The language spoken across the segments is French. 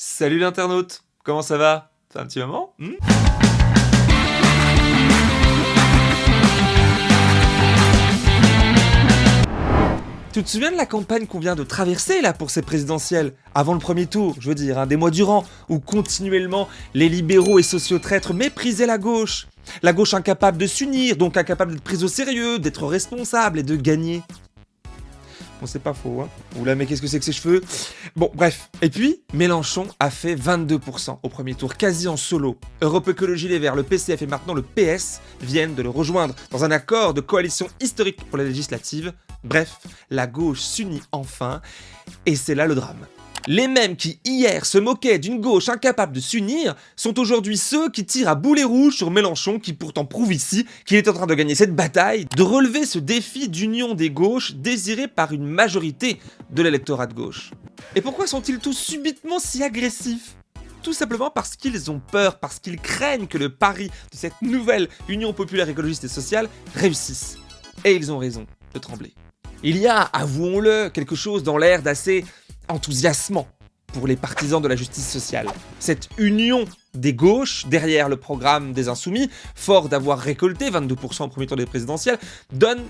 Salut l'internaute, comment ça va? C'est un petit moment? Hmm? Tu te souviens de la campagne qu'on vient de traverser là pour ces présidentielles? Avant le premier tour, je veux dire, hein, des mois durant, où continuellement les libéraux et sociotraîtres méprisaient la gauche. La gauche incapable de s'unir, donc incapable d'être prise au sérieux, d'être responsable et de gagner. Bon, c'est pas faux, hein. Oula, mais qu'est-ce que c'est que ces cheveux? Bon, bref. Et puis, Mélenchon a fait 22% au premier tour, quasi en solo. Europe Écologie Les Verts, le PCF et maintenant le PS viennent de le rejoindre dans un accord de coalition historique pour la législative. Bref, la gauche s'unit enfin, et c'est là le drame. Les mêmes qui hier se moquaient d'une gauche incapable de s'unir sont aujourd'hui ceux qui tirent à boulet rouge sur Mélenchon qui pourtant prouve ici qu'il est en train de gagner cette bataille, de relever ce défi d'union des gauches désiré par une majorité de l'électorat de gauche. Et pourquoi sont-ils tous subitement si agressifs? Tout simplement parce qu'ils ont peur, parce qu'ils craignent que le pari de cette nouvelle Union populaire écologiste et sociale réussisse. Et ils ont raison de trembler. Il y a, avouons-le, quelque chose dans l'air d'assez enthousiasmant pour les partisans de la justice sociale. Cette union des gauches derrière le programme des Insoumis, fort d'avoir récolté 22% au premier tour des présidentielles, donne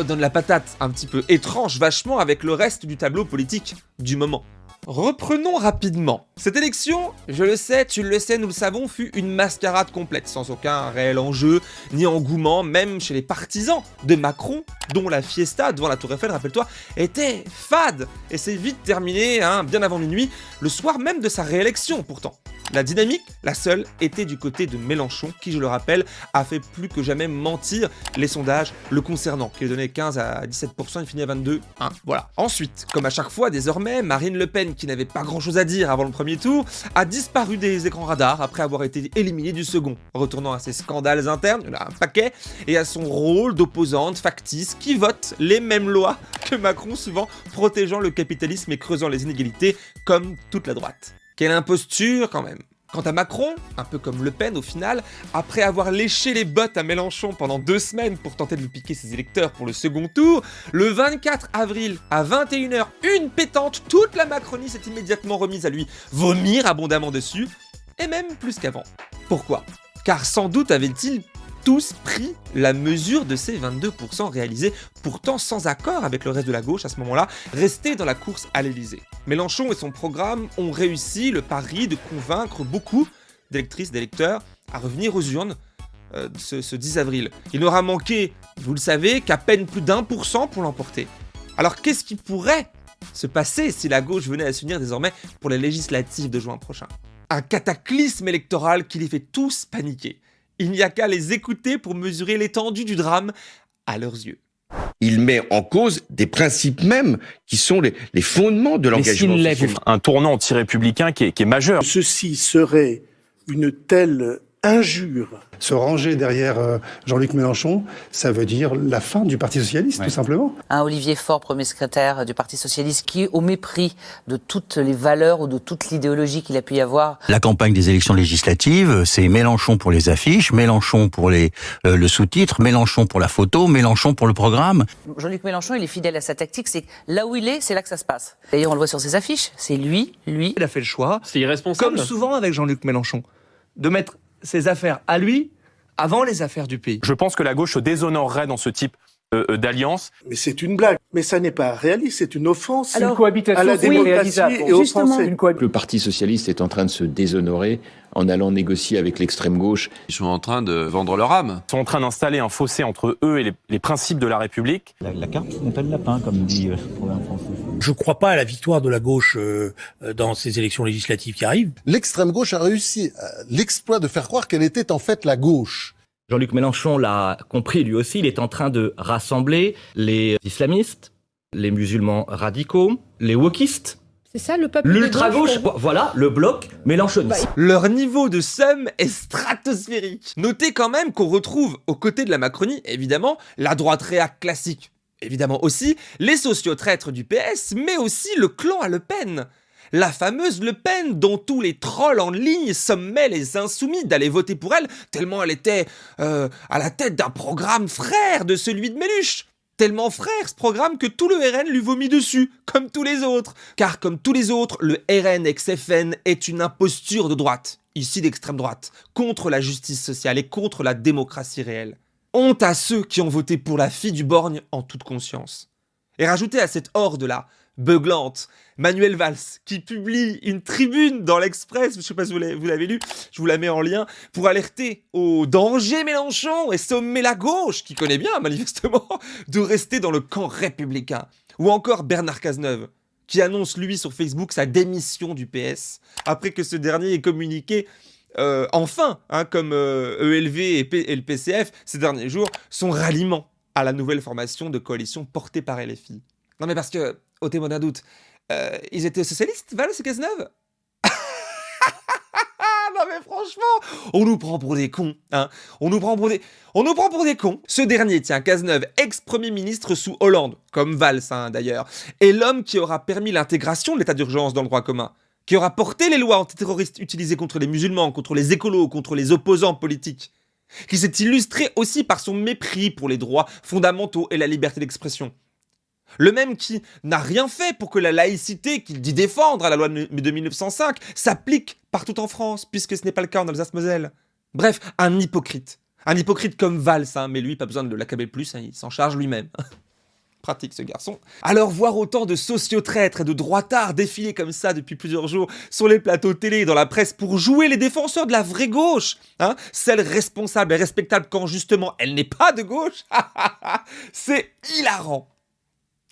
donne la patate un petit peu étrange vachement avec le reste du tableau politique du moment. Reprenons rapidement. Cette élection, je le sais, tu le sais, nous le savons, fut une mascarade complète, sans aucun réel enjeu, ni engouement, même chez les partisans de Macron, dont la fiesta devant la Tour Eiffel, rappelle-toi, était fade, et c'est vite terminé, hein, bien avant minuit, le soir même de sa réélection pourtant. La dynamique, la seule, était du côté de Mélenchon, qui, je le rappelle, a fait plus que jamais mentir les sondages le concernant, qui donnait 15 à 17%, il finit à 22, hein, voilà. Ensuite, comme à chaque fois, désormais, Marine Le Pen, qui n'avait pas grand chose à dire avant le premier tour, a disparu des écrans radars après avoir été éliminé du second, retournant à ses scandales internes, il a un paquet, et à son rôle d'opposante factice qui vote les mêmes lois que Macron, souvent protégeant le capitalisme et creusant les inégalités, comme toute la droite. Quelle imposture quand même Quant à Macron, un peu comme Le Pen au final, après avoir léché les bottes à Mélenchon pendant deux semaines pour tenter de lui piquer ses électeurs pour le second tour, le 24 avril à 21h, une pétante, toute la Macronie s'est immédiatement remise à lui vomir abondamment dessus, et même plus qu'avant. Pourquoi? Car sans doute avait-il tous pris la mesure de ces 22% réalisés, pourtant sans accord avec le reste de la gauche à ce moment-là, restés dans la course à l'Elysée. Mélenchon et son programme ont réussi le pari de convaincre beaucoup d'électrices, d'électeurs à revenir aux urnes euh, ce, ce 10 avril. Il n'aura manqué, vous le savez, qu'à peine plus d'un pour cent pour l'emporter. Alors qu'est-ce qui pourrait se passer si la gauche venait à s'unir désormais pour les législatives de juin prochain? Un cataclysme électoral qui les fait tous paniquer. Il n'y a qu'à les écouter pour mesurer l'étendue du drame à leurs yeux. Il met en cause des principes mêmes qui sont les, fondements de l'engagement social. un tournant anti-républicain qui est majeur. Ceci serait une telle injure se ranger derrière euh, Jean-Luc Mélenchon, ça veut dire la fin du Parti Socialiste, tout simplement. Un Olivier Faure, premier secrétaire du Parti Socialiste, qui, au mépris de toutes les valeurs ou de toute l'idéologie qu'il a pu y avoir... La campagne des élections législatives, c'est Mélenchon pour les affiches, Mélenchon pour les, euh, le sous-titre, Mélenchon pour la photo, Mélenchon pour le programme. Jean-Luc Mélenchon, il est fidèle à sa tactique, c'est là où il est, c'est là que ça se passe. D'ailleurs, on le voit sur ses affiches, c'est lui, lui... Il a fait le choix, c'est irresponsable. comme souvent avec Jean-Luc Mélenchon, de mettre ses affaires à lui avant les affaires du pays. Je pense que la gauche se déshonorerait dans ce type d'alliance. Mais c'est une blague. Mais ça n'est pas réaliste, c'est une offense une cohabitation à la démocratie et Le Parti socialiste est en train de se déshonorer en allant négocier avec l'extrême gauche. Ils sont en train de vendre leur âme. Ils sont en train d'installer un fossé entre eux et les, principes de la République. La, carte monte le lapin, comme dit euh, le programme français. Je ne crois pas à la victoire de la gauche dans ces élections législatives qui arrivent. L'extrême gauche a réussi l'exploit de faire croire qu'elle était en fait la gauche. Jean-Luc Mélenchon l'a compris lui aussi, il est en train de rassembler les islamistes, les musulmans radicaux, les wokistes, c'est ça le peuple L'ultra-gauche, voilà, le bloc mélenchoniste. Bah, leur niveau de somme est stratosphérique. Notez quand même qu'on retrouve aux côtés de la Macronie, évidemment, la droite réac classique. Évidemment aussi, les sociotraîtres du PS, mais aussi le clan à Le Pen la fameuse Le Pen dont tous les trolls en ligne sommaient les insoumis d'aller voter pour elle, tellement elle était euh, à la tête d'un programme frère de celui de Méluche tellement frère ce programme que tout le RN lui vomit dessus, comme tous les autres. Car comme tous les autres, le RN ex-FN est une imposture de droite, ici d'extrême droite, contre la justice sociale et contre la démocratie réelle. Honte à ceux qui ont voté pour la fille du borgne en toute conscience. Et rajoutez à cette horde-là, beuglante, Manuel Valls, qui publie une tribune dans l'Express, je ne sais pas si vous l'avez lu, je vous la mets en lien, pour alerter au danger Mélenchon et sommer la gauche, qui connaît bien manifestement, de rester dans le camp républicain. Ou encore Bernard Cazeneuve, qui annonce lui sur Facebook sa démission du PS, après que ce dernier ait communiqué euh, enfin, hein, comme ELV euh, e et, et, le PCF ces derniers jours, son ralliement à la nouvelle formation de coalition portée par LFI. Non mais parce que, au témoin d'un doute, euh, ils étaient socialistes, Valls et Cazeneuve? Non mais franchement, on nous prend pour des cons, hein. On nous prend pour des... Cons. Ce dernier, tiens, Cazeneuve, ex-premier ministre sous Hollande, comme Valls hein, d'ailleurs, est l'homme qui aura permis l'intégration de l'état d'urgence dans le droit commun, qui aura porté les lois antiterroristes utilisées contre les musulmans, contre les écolos, contre les opposants politiques, qui s'est illustré aussi par son mépris pour les droits fondamentaux et la liberté d'expression, le même qui n'a rien fait pour que la laïcité qu'il dit défendre à la loi de 1905 s'applique partout en France, puisque ce n'est pas le cas en Alsace-Moselle. Bref, un hypocrite. Un hypocrite comme Valls, hein, mais lui, pas besoin de l'accabler plus, hein, il s'en charge lui-même. Pratique ce garçon. Alors voir autant de sociotraîtres et de droitards défiler comme ça depuis plusieurs jours sur les plateaux télé et dans la presse pour jouer les défenseurs de la vraie gauche, hein, celle responsable et respectable quand justement elle n'est pas de gauche, c'est hilarant.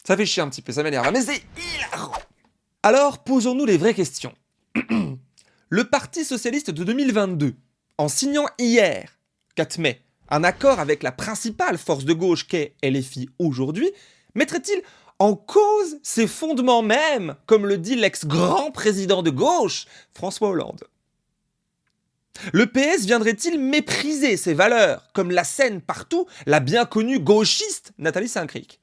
Ça fait chier un petit peu, ça m'énerve, mais c'est hilarant. Alors, posons-nous les vraies questions. le Parti Socialiste de 2022, en signant hier, 4 mai, un accord avec la principale force de gauche qu'est LFI aujourd'hui, mettrait-il en cause ses fondements même, comme le dit l'ex-grand président de gauche, François Hollande? Le PS viendrait-il mépriser ses valeurs, comme la scène partout, la bien connue gauchiste Nathalie Saint-Cric?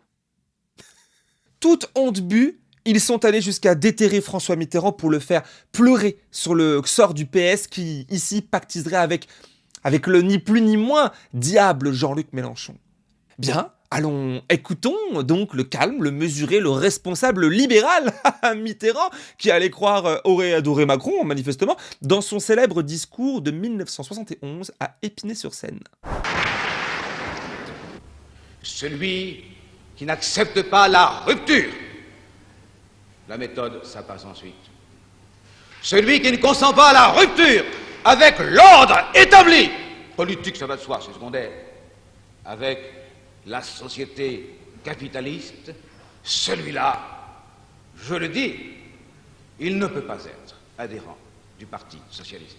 Toute honte bu, ils sont allés jusqu'à déterrer François Mitterrand pour le faire pleurer sur le sort du PS qui, ici, pactiserait avec, avec le ni plus ni moins diable Jean-Luc Mélenchon. Bien, allons, écoutons donc le calme, le mesuré, le responsable libéral Mitterrand, qui allait croire euh, aurait adoré Macron, manifestement, dans son célèbre discours de 1971 à Épinay-sur-Seine. Celui qui n'accepte pas la rupture. La méthode, ça passe ensuite. Celui qui ne consent pas à la rupture avec l'ordre établi, politique, ça va de soi, c'est secondaire, avec la société capitaliste, celui-là, je le dis, il ne peut pas être adhérent du Parti socialiste.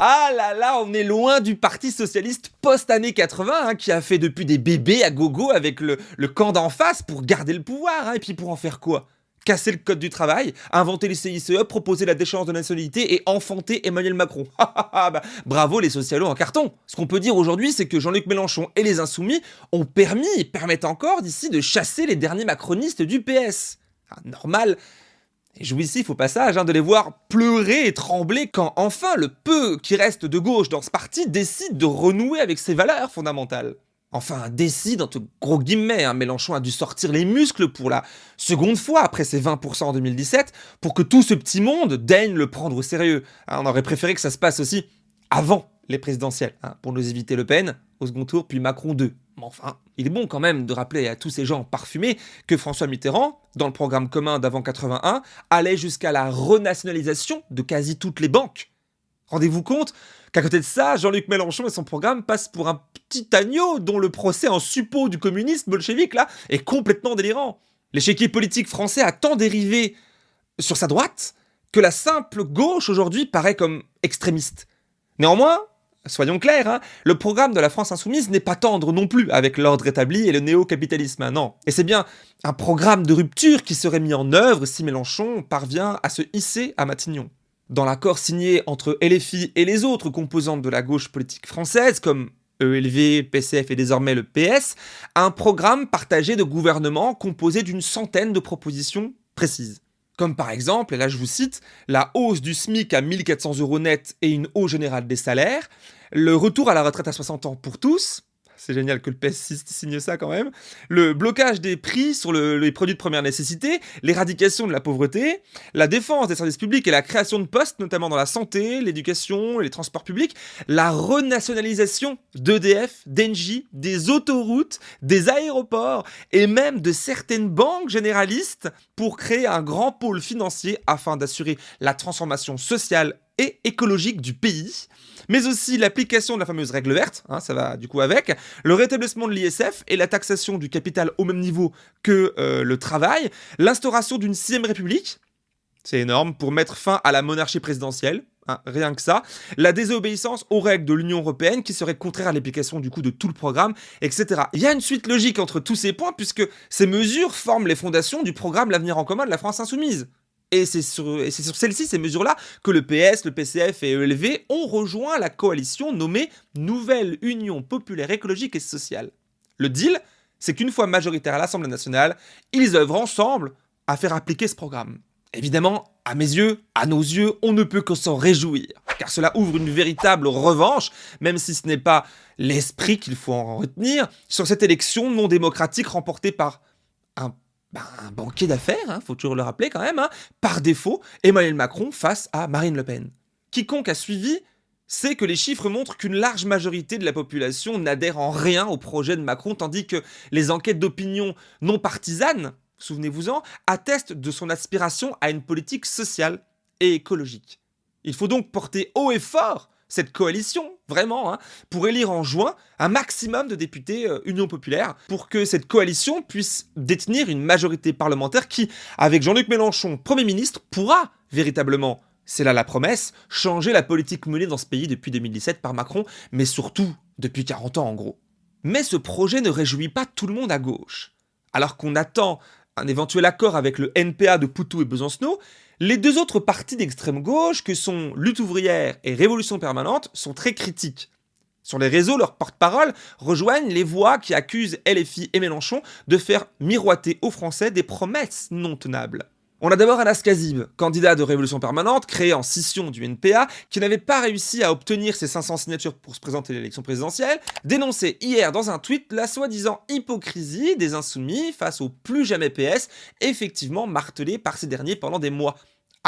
Ah là là, on est loin du parti socialiste post-année 80, hein, qui a fait depuis des bébés à gogo avec le, camp d'en face pour garder le pouvoir, hein, et puis pour en faire quoi? Casser le code du travail, inventer les CICE, proposer la déchéance de nationalité et enfanter Emmanuel Macron. bah, bravo les socialos en carton Ce qu'on peut dire aujourd'hui, c'est que Jean-Luc Mélenchon et les Insoumis ont permis et permettent encore d'ici de chasser les derniers macronistes du PS. Ah, normal et jouissif au passage hein, de les voir pleurer et trembler quand enfin le peu qui reste de gauche dans ce parti décide de renouer avec ses valeurs fondamentales. Enfin, décide, entre gros guillemets, hein, Mélenchon a dû sortir les muscles pour la seconde fois après ses 20% en 2017 pour que tout ce petit monde daigne le prendre au sérieux. Hein, on aurait préféré que ça se passe aussi avant les présidentielles, pour nous éviter Le Pen au second tour, puis Macron 2. Mais enfin, il est bon quand même de rappeler à tous ces gens parfumés que François Mitterrand, dans le programme commun d'avant 81, allait jusqu'à la renationalisation de quasi toutes les banques. Rendez-vous compte qu'à côté de ça, Jean-Luc Mélenchon et son programme passent pour un petit agneau dont le procès en suppôt du communisme bolchevique là est complètement délirant. L'échiquier politique français a tant dérivé sur sa droite que la simple gauche aujourd'hui paraît comme extrémiste. Néanmoins, soyons clairs, hein, le programme de la France insoumise n'est pas tendre non plus avec l'ordre établi et le néo-capitalisme, hein, non. Et c'est bien un programme de rupture qui serait mis en œuvre si Mélenchon parvient à se hisser à Matignon. Dans l'accord signé entre LFI et les autres composantes de la gauche politique française, comme ELV, PCF et désormais le PS, un programme partagé de gouvernement composé d'une centaine de propositions précises. Comme par exemple, et là je vous cite, la hausse du SMIC à 1400 euros net et une hausse générale des salaires, le retour à la retraite à 60 ans pour tous, c'est génial que le PS signe ça quand même, le blocage des prix sur les produits de première nécessité, l'éradication de la pauvreté, la défense des services publics et la création de postes, notamment dans la santé, l'éducation et les transports publics, la renationalisation d'EDF, d'Engie, des autoroutes, des aéroports et même de certaines banques généralistes pour créer un grand pôle financier afin d'assurer la transformation sociale et écologique du pays, mais aussi l'application de la fameuse règle verte, hein, ça va du coup avec, le rétablissement de l'ISF et la taxation du capital au même niveau que euh, le travail, l'instauration d'une sixième république, c'est énorme, pour mettre fin à la monarchie présidentielle, hein, rien que ça, la désobéissance aux règles de l'Union Européenne qui serait contraire à l'application du coup de tout le programme, etc. Il y a une suite logique entre tous ces points puisque ces mesures forment les fondations du programme L'avenir en commun de la France Insoumise. Et c'est sur, celles-ci, ces mesures-là, que le PS, le PCF et ELV ont rejoint la coalition nommée Nouvelle Union Populaire Écologique et Sociale. Le deal, c'est qu'une fois majoritaire à l'Assemblée nationale, ils œuvrent ensemble à faire appliquer ce programme. Évidemment, à mes yeux, à nos yeux, on ne peut que s'en réjouir, car cela ouvre une véritable revanche, même si ce n'est pas l'esprit qu'il faut en retenir, sur cette élection non démocratique remportée par ben, un banquier d'affaires, hein, faut toujours le rappeler quand même, hein, par défaut, Emmanuel Macron face à Marine Le Pen. Quiconque a suivi sait que les chiffres montrent qu'une large majorité de la population n'adhère en rien au projet de Macron, tandis que les enquêtes d'opinion non partisanes, souvenez-vous-en, attestent de son aspiration à une politique sociale et écologique. Il faut donc porter haut et fort cette coalition, vraiment, hein, pour élire en juin un maximum de députés euh, Union Populaire, pour que cette coalition puisse détenir une majorité parlementaire qui, avec Jean-Luc Mélenchon, Premier ministre, pourra véritablement, c'est là la promesse, changer la politique menée dans ce pays depuis 2017 par Macron, mais surtout depuis 40 ans en gros. Mais ce projet ne réjouit pas tout le monde à gauche. Alors qu'on attend un éventuel accord avec le NPA de Poutou et Besancenot, les deux autres partis d'extrême gauche, que sont Lutte ouvrière et Révolution permanente, sont très critiques. Sur les réseaux, leurs porte-parole rejoignent les voix qui accusent LFI et Mélenchon de faire miroiter aux Français des promesses non tenables. On a d'abord Anas Kazib, candidat de Révolution Permanente, créé en scission du NPA, qui n'avait pas réussi à obtenir ses 500 signatures pour se présenter à l'élection présidentielle, dénonçait hier dans un tweet la soi-disant hypocrisie des insoumis face au plus jamais PS, effectivement martelé par ces derniers pendant des mois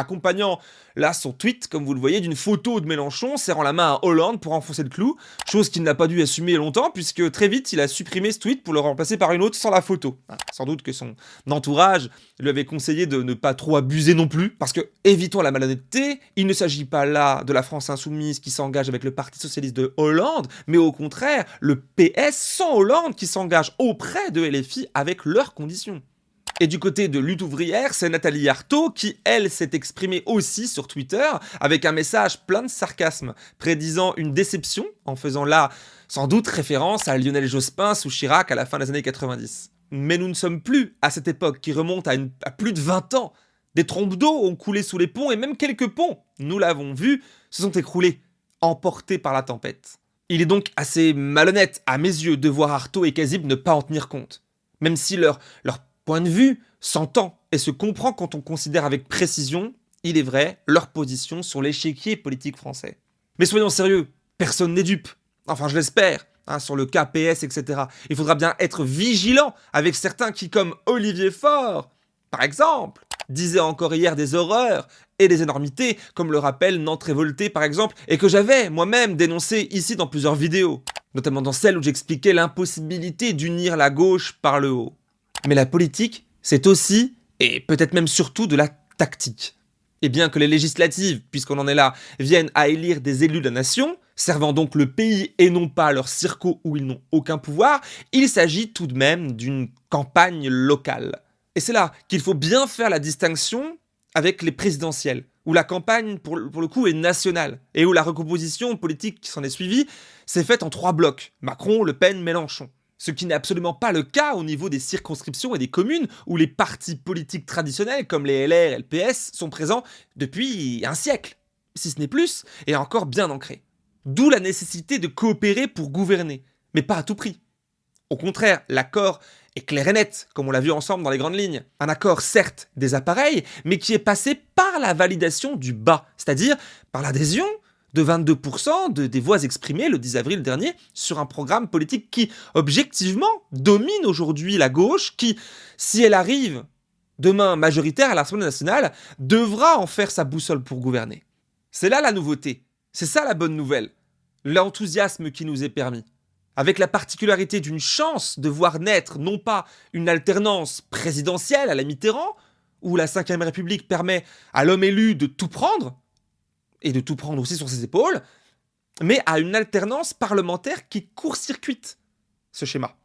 accompagnant là son tweet, comme vous le voyez, d'une photo de Mélenchon serrant la main à Hollande pour enfoncer le clou, chose qu'il n'a pas dû assumer longtemps puisque très vite il a supprimé ce tweet pour le remplacer par une autre sans la photo. Ah, sans doute que son entourage lui avait conseillé de ne pas trop abuser non plus, parce que, évitons la malhonnêteté, il ne s'agit pas là de la France insoumise qui s'engage avec le Parti Socialiste de Hollande, mais au contraire, le PS sans Hollande qui s'engage auprès de LFI avec leurs conditions. Et du côté de lutte ouvrière, c'est Nathalie Arthaud qui, elle, s'est exprimée aussi sur Twitter avec un message plein de sarcasme, prédisant une déception en faisant là sans doute référence à Lionel Jospin sous Chirac à la fin des années 90. Mais nous ne sommes plus à cette époque qui remonte à, plus de 20 ans. Des trompes d'eau ont coulé sous les ponts et même quelques ponts, nous l'avons vu, se sont écroulés, emportés par la tempête. Il est donc assez malhonnête, à mes yeux, de voir Artaud et Kazib ne pas en tenir compte. Même si leur point de vue s'entend et se comprend quand on considère avec précision, il est vrai, leur position sur l'échiquier politique français. Mais soyons sérieux, personne n'est dupe. Enfin, je l'espère. Hein, sur le KPS, etc. Il faudra bien être vigilant avec certains qui, comme Olivier Faure, par exemple, disaient encore hier des horreurs et des énormités, comme le rappelle Nantes Révolté par exemple, et que j'avais moi-même dénoncé ici dans plusieurs vidéos, notamment dans celle où j'expliquais l'impossibilité d'unir la gauche par le haut. Mais la politique, c'est aussi, et peut-être même surtout, de la tactique. Et bien que les législatives, puisqu'on en est là, viennent à élire des élus de la nation, servant donc le pays et non pas leur circo où ils n'ont aucun pouvoir, il s'agit tout de même d'une campagne locale. Et c'est là qu'il faut bien faire la distinction avec les présidentielles, où la campagne, pour, le coup, est nationale, et où la recomposition politique qui s'en est suivie s'est faite en trois blocs, Macron, Le Pen, Mélenchon ce qui n'est absolument pas le cas au niveau des circonscriptions et des communes où les partis politiques traditionnels comme les LR et le sont présents depuis un siècle, si ce n'est plus, et encore bien ancrés. D'où la nécessité de coopérer pour gouverner, mais pas à tout prix. Au contraire, l'accord est clair et net, comme on l'a vu ensemble dans les grandes lignes. Un accord certes des appareils, mais qui est passé par la validation du bas, c'est-à-dire par l'adhésion de 22% de, des voix exprimées le 10 avril dernier sur un programme politique qui, objectivement, domine aujourd'hui la gauche, qui, si elle arrive demain majoritaire à l'Assemblée nationale, devra en faire sa boussole pour gouverner. C'est là la nouveauté, c'est ça la bonne nouvelle, l'enthousiasme qui nous est permis. Avec la particularité d'une chance de voir naître non pas une alternance présidentielle à la Mitterrand, où la Ve République permet à l'homme élu de tout prendre, et de tout prendre aussi sur ses épaules, mais à une alternance parlementaire qui court-circuite ce schéma,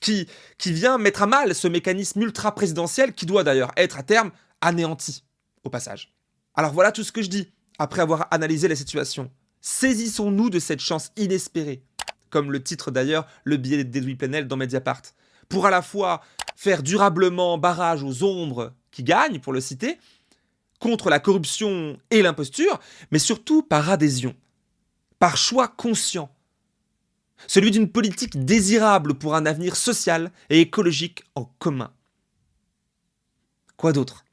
qui, qui vient mettre à mal ce mécanisme ultra-présidentiel qui doit d'ailleurs être à terme anéanti, au passage. Alors voilà tout ce que je dis, après avoir analysé la situation. Saisissons-nous de cette chance inespérée, comme le titre d'ailleurs le billet d'Edoui Plenel dans Mediapart, pour à la fois faire durablement barrage aux ombres qui gagnent, pour le citer, contre la corruption et l'imposture, mais surtout par adhésion, par choix conscient. Celui d'une politique désirable pour un avenir social et écologique en commun. Quoi d'autre?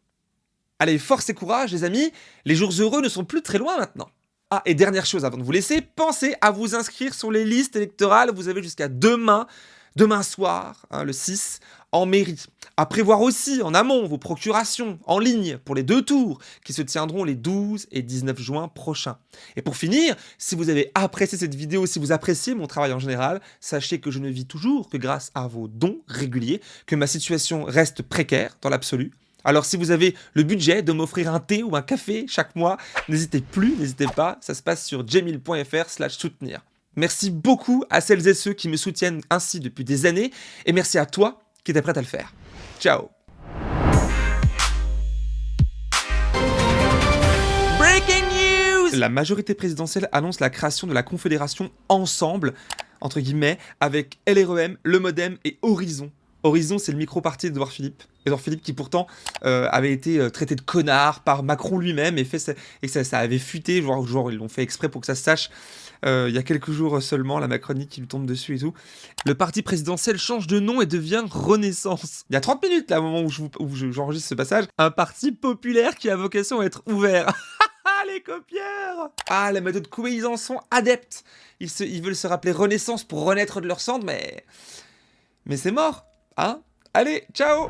Allez, force et courage les amis, les jours heureux ne sont plus très loin maintenant. Ah, et dernière chose avant de vous laisser, pensez à vous inscrire sur les listes électorales, vous avez jusqu'à demain demain soir, hein, le 6, en mairie. À prévoir aussi en amont vos procurations en ligne pour les deux tours qui se tiendront les 12 et 19 juin prochains. Et pour finir, si vous avez apprécié cette vidéo, si vous appréciez mon travail en général, sachez que je ne vis toujours que grâce à vos dons réguliers, que ma situation reste précaire dans l'absolu. Alors si vous avez le budget de m'offrir un thé ou un café chaque mois, n'hésitez plus, n'hésitez pas, ça se passe sur jamil.fr slash soutenir. Merci beaucoup à celles et ceux qui me soutiennent ainsi depuis des années, et merci à toi qui était prête à le faire. Ciao Breaking news La majorité présidentielle annonce la création de la confédération Ensemble, entre guillemets, avec LREM, Le Modem et Horizon. Horizon, c'est le micro-parti d'Edouard Philippe. Edouard Philippe qui pourtant euh, avait été euh, traité de connard par Macron lui-même et, fait, et ça, ça avait fuité, genre, genre ils l'ont fait exprès pour que ça se sache euh, il y a quelques jours seulement, la Macronie qui lui tombe dessus et tout. Le parti présidentiel change de nom et devient Renaissance. Il y a 30 minutes là, au moment où j'enregistre ce passage, un parti populaire qui a vocation à être ouvert. les copieurs Ah, la méthode Coué, ils en sont adeptes. Ils veulent se rappeler Renaissance pour renaître de leur cendre, mais... Mais c'est mort, hein? Allez, ciao